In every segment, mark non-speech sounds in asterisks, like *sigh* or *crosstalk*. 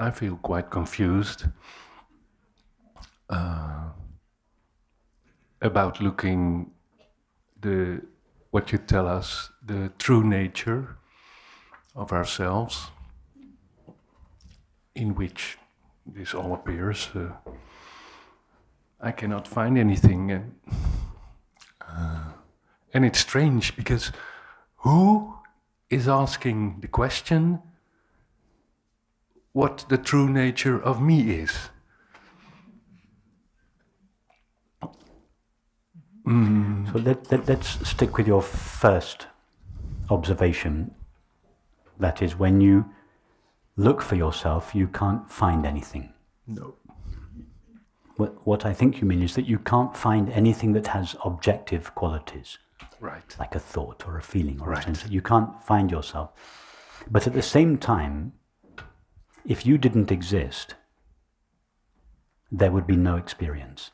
I feel quite confused uh, about looking the what you tell us the true nature of ourselves, in which this all appears. Uh, I cannot find anything, and uh, and it's strange because who is asking the question what the true nature of me is? Mm. So let, let, let's stick with your first observation. That is, when you look for yourself, you can't find anything. No. What, what I think you mean is that you can't find anything that has objective qualities. Right. Like a thought or a feeling or right. a sense. You can't find yourself. But at the same time, if you didn't exist, there would be no experience.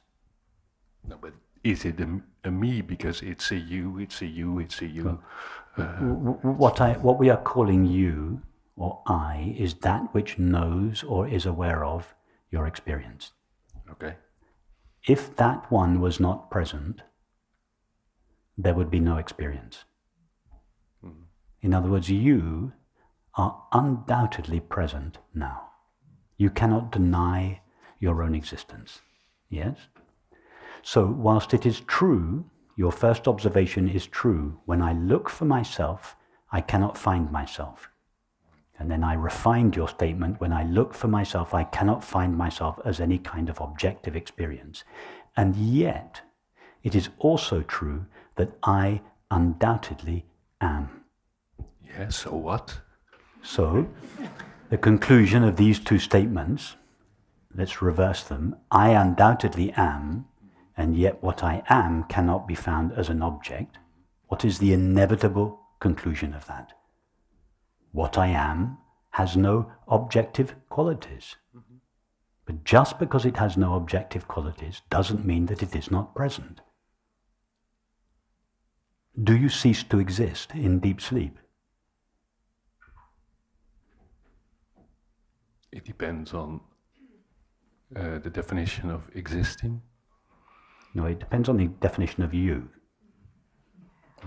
No, but is it a, a, me because it's a you, it's a you, it's a you? Uh, what, I, what we are calling you or I is that which knows or is aware of your experience. Okay. If that one was not present, there would be no experience. Mm. In other words, you are undoubtedly present now. You cannot deny your own existence. Yes? So, whilst it is true, your first observation is true, when I look for myself, I cannot find myself. And then I refined your statement, when I look for myself, I cannot find myself as any kind of objective experience. And yet, it is also true that I undoubtedly am. Yes, so what? So, the conclusion of these two statements, let's reverse them. I undoubtedly am and yet what I am cannot be found as an object, what is the inevitable conclusion of that? What I am has no objective qualities. But just because it has no objective qualities doesn't mean that it is not present. Do you cease to exist in deep sleep? It depends on uh, the definition of existing. No, it depends on the definition of you.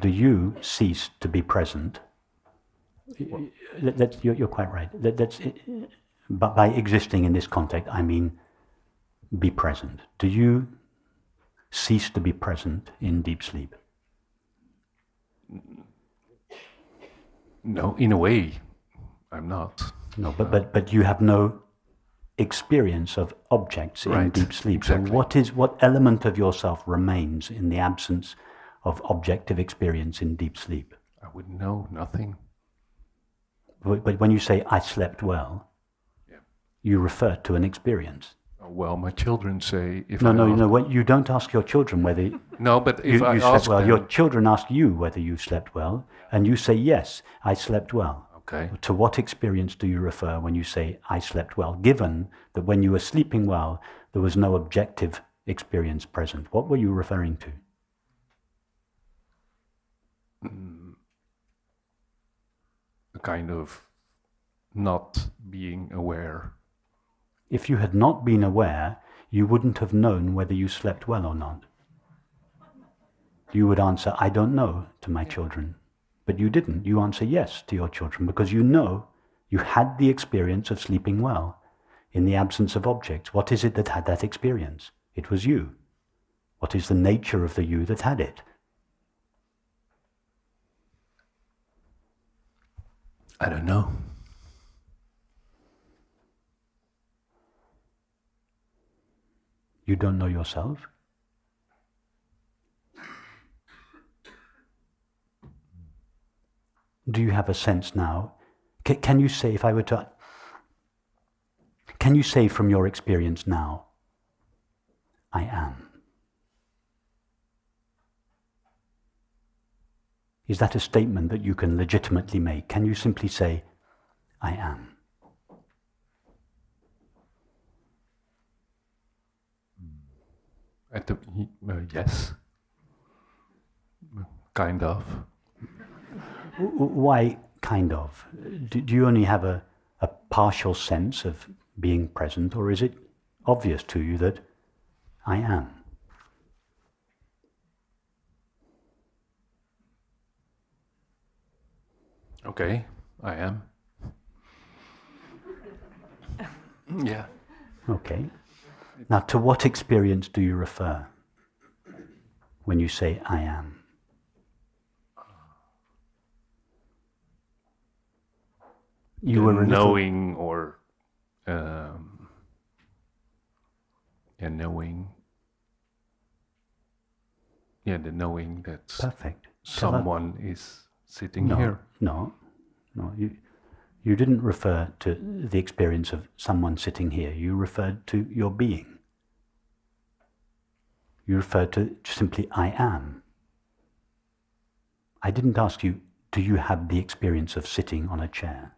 Do you cease to be present? That, you're, you're, quite right. That, that's, but by existing in this context, I mean be present. Do you cease to be present in deep sleep? No, in a way, I'm not. No, but, but, but you have no experience of objects in right. deep sleep. Exactly. So what is what element of yourself remains in the absence of objective experience in deep sleep? I wouldn't know, nothing. But, but when you say I slept well, yeah. you refer to an experience. Oh, well, my children say if no, I no, no. You don't ask your children whether *laughs* no, but if you, I you slept ask well, them, your children ask you whether you slept well, and you say yes, I slept well. Okay. To what experience do you refer when you say, I slept well, given that when you were sleeping well, there was no objective experience present? What were you referring to? Mm, a kind of not being aware. If you had not been aware, you wouldn't have known whether you slept well or not. You would answer, I don't know, to my children. But you didn't. You answer yes to your children because you know you had the experience of sleeping well in the absence of objects. What is it that had that experience? It was you. What is the nature of the you that had it? I don't know. You don't know yourself? Do you have a sense now? C- can you say, if I were to, can you say from your experience now, I am? Is that a statement that you can legitimately make? Can you simply say, I am? At the, uh, yes, kind of. Why kind of? Do, do you only have a, a partial sense of being present, or is it obvious to you that I am? Okay, I am. *laughs* yeah. Okay. Now, to what experience do you refer when you say I am? You were knowing or um, yeah, knowing. Yeah, the knowing that perfect. Someone is sitting no, here. No, no. You, you didn't refer to the experience of someone sitting here. You referred to your being. You referred to simply I am. I didn't ask you, do you have the experience of sitting on a chair?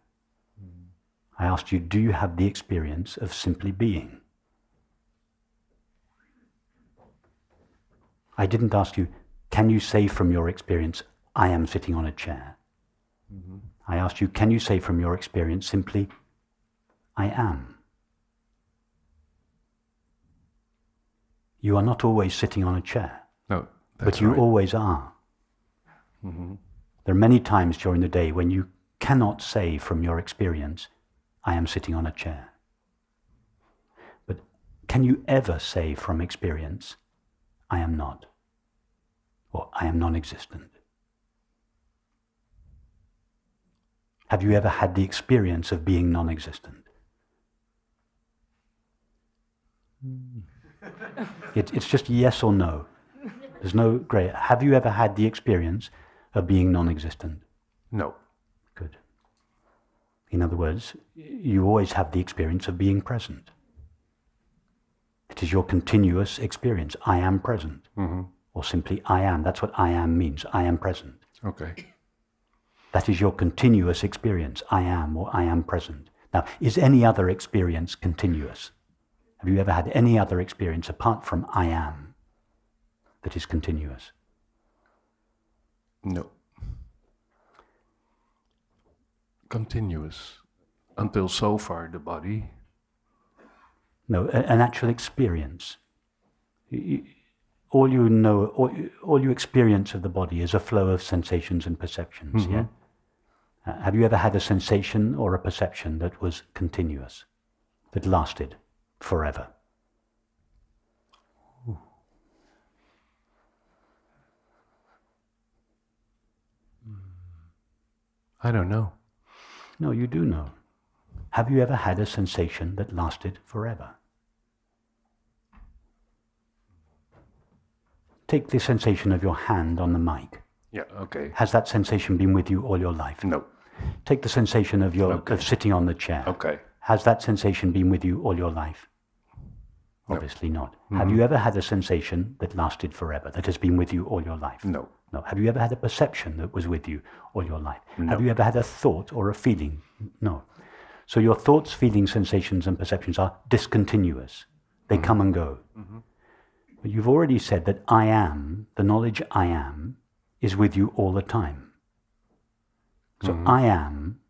I asked you, do you have the experience of simply being? I didn't ask you, can you say from your experience, I am sitting on a chair? Mm-hmm. I asked you, can you say from your experience simply, I am? You are not always sitting on a chair. No, but you right. always are. Mm-hmm. There are many times during the day when you cannot say from your experience, I am sitting on a chair. But can you ever say from experience, I am not, or I am non existent? Have you ever had the experience of being non existent? Hmm. it, it's just yes or no. There's no grey. Have you ever had the experience of being non existent? No. In other words, you always have the experience of being present. It is your continuous experience. I am present. Mm-hmm. Or simply, I am. That's what I am means. I am present. Okay. That is your continuous experience. I am or I am present. Now, is any other experience continuous? Have you ever had any other experience apart from I am that is continuous? No continuous until so far the body. No, an actual experience. All you know, all, you experience of the body is a flow of sensations and perceptions. Mm-hmm. Yeah. Uh, have you ever had a sensation or a perception that was continuous, that lasted forever? I don't know. No, you do know. Have you ever had a sensation that lasted forever? Take the sensation of your hand on the mic. Yeah, okay. Has that sensation been with you all your life? No. Take the sensation of your okay. of sitting on the chair. Okay. Has that sensation been with you all your life? No. Obviously not. Mm-hmm. Have you ever had a sensation that lasted forever, that has been with you all your life? No. No. Have you ever had a perception that was with you all your life? No. Have you ever had a thought or a feeling? No. So your thoughts, feelings, sensations, and perceptions are discontinuous. They mm-hmm. come and go. Mm-hmm. But you've already said that I am, the knowledge I am, is with you all the time. So mm-hmm. I am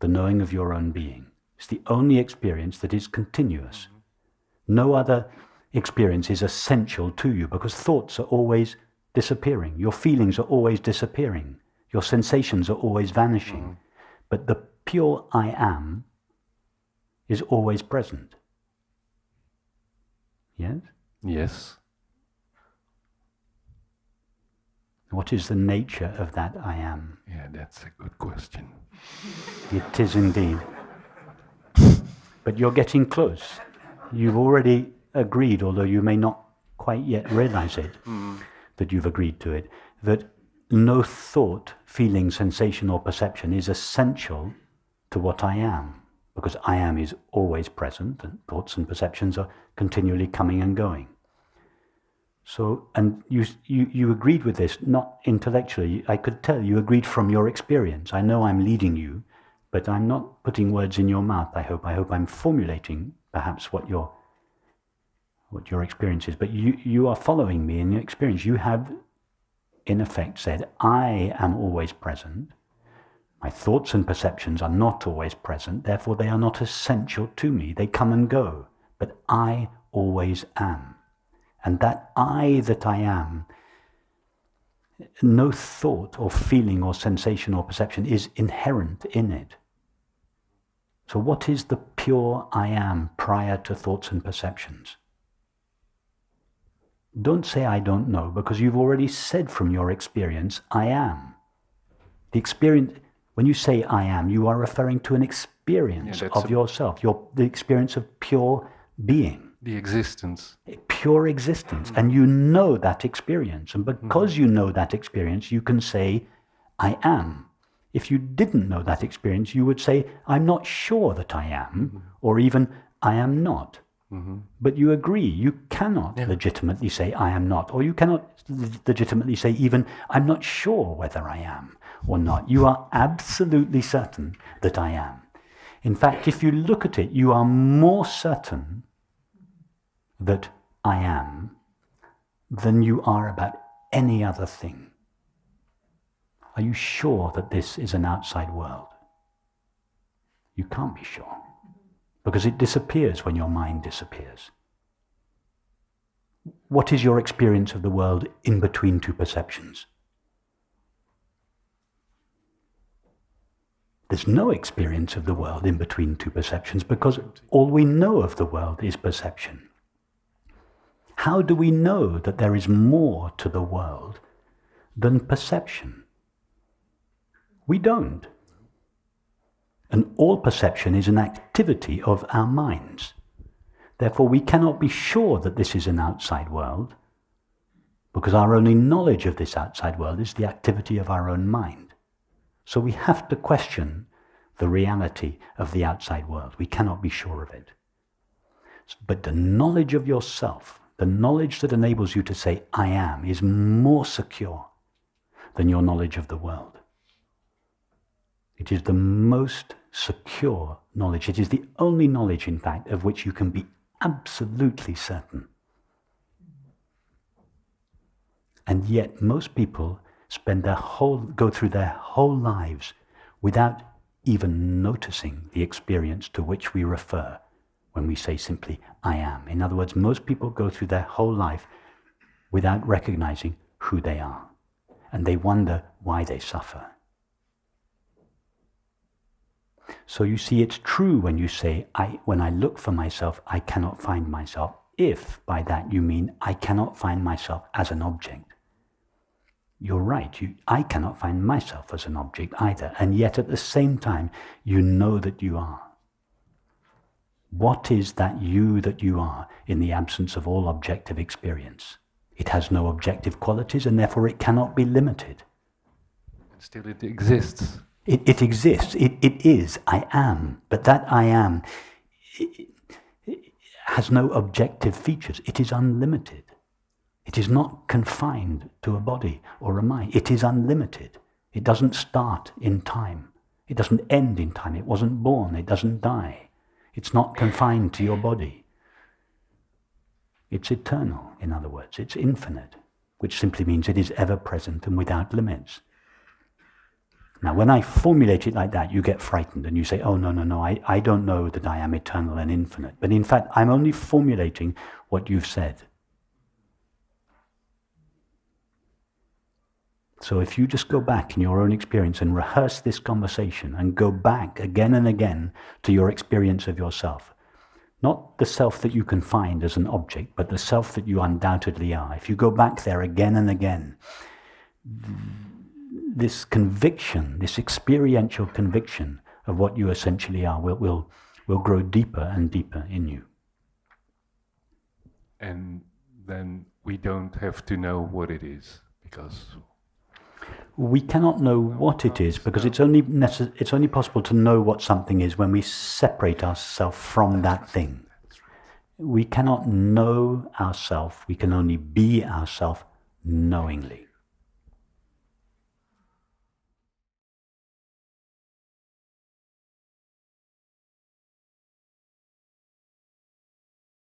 the knowing of your own being. It's the only experience that is continuous. Mm-hmm. No other experience is essential to you because thoughts are always disappearing. Your feelings are always disappearing. Your sensations are always vanishing. Mm. But the pure I am is always present. Yes? Yes. What is the nature of that I am? Yeah, that's a good question. It is indeed. but you're getting close. You've already agreed, although you may not quite yet realize it. Mm that you've agreed to it, that no thought, feeling, sensation, or perception is essential to what I am, because I am is always present, and thoughts and perceptions are continually coming and going. So, and you, you, you agreed with this, not intellectually. I could tell you agreed from your experience. I know I'm leading you, but I'm not putting words in your mouth, I hope. I hope I'm formulating perhaps what you're what your experience is, but you, you are following me in your experience. You have, in effect, said, I am always present. My thoughts and perceptions are not always present, therefore they are not essential to me. They come and go, but I always am. And that I that I am, no thought or feeling or sensation or perception is inherent in it. So, what is the pure I am prior to thoughts and perceptions? Don't say I don't know, because you've already said from your experience, I am. The experience, when you say I am, you are referring to an experience Yeah, of a- yourself, your, the experience of pure being, The existence. pure existence. And you know that experience. And because mm-hmm. you know that experience, you can say, I am. If you didn't know that experience, you would say, I'm not sure that I am, mm-hmm. or even, I am not. Mm-hmm. But you agree, you cannot legitimately say, I am not, or you cannot le- legitimately say, even, I'm not sure whether I am or not. You are absolutely certain that I am. In fact, if you look at it, you are more certain that I am than you are about any other thing. Are you sure that this is an outside world? You can't be sure because it disappears when your mind disappears. What is your experience of the world in between two perceptions? There's no experience of the world in between two perceptions because all we know of the world is perception. How do we know that there is more to the world than perception? We don't. And all perception is an activity of our minds. Therefore, we cannot be sure that this is an outside world because our only knowledge of this outside world is the activity of our own mind. So we have to question the reality of the outside world. We cannot be sure of it. But the knowledge of yourself, the knowledge that enables you to say, I am, is more secure than your knowledge of the world. It is the most secure knowledge. It is the only knowledge, in fact, of which you can be absolutely certain. And yet, most people spend their whole, go through their whole lives without even noticing the experience to which we refer when we say simply, I am. In other words, most people go through their whole life without recognizing who they are. And they wonder why they suffer. So you see, it's true when you say, I, when I look for myself, I cannot find myself, if by that you mean I cannot find myself as an object. You're right, you, I cannot find myself as an object either, and yet at the same time, you know that you are. What is that you that you are in the absence of all objective experience? It has no objective qualities, and therefore it cannot be limited. Still it exists. It, it exists. It, it is. I am. But that I am it, has no objective features. It is unlimited. It is not confined to a body or a mind. It is unlimited. It doesn't start in time. It doesn't end in time. It wasn't born. It doesn't die. It's not confined to your body. It's eternal, in other words. It's infinite, which simply means it is ever present and without limits. Now, when I formulate it like that, you get frightened and you say, oh, no, no, no, I, I don't know that I am eternal and infinite. But in fact, I'm only formulating what you've said. So if you just go back in your own experience and rehearse this conversation and go back again and again to your experience of yourself, not the self that you can find as an object, but the self that you undoubtedly are. If you go back there again and again, this conviction, this experiential conviction of what you essentially are will, will, will grow deeper and deeper in you. And then we don't have to know what it is because We cannot know what it is because it's only, it's only possible to know what something is when we separate ourselves from that thing. We cannot know ourselves, we can only be ourselves knowingly.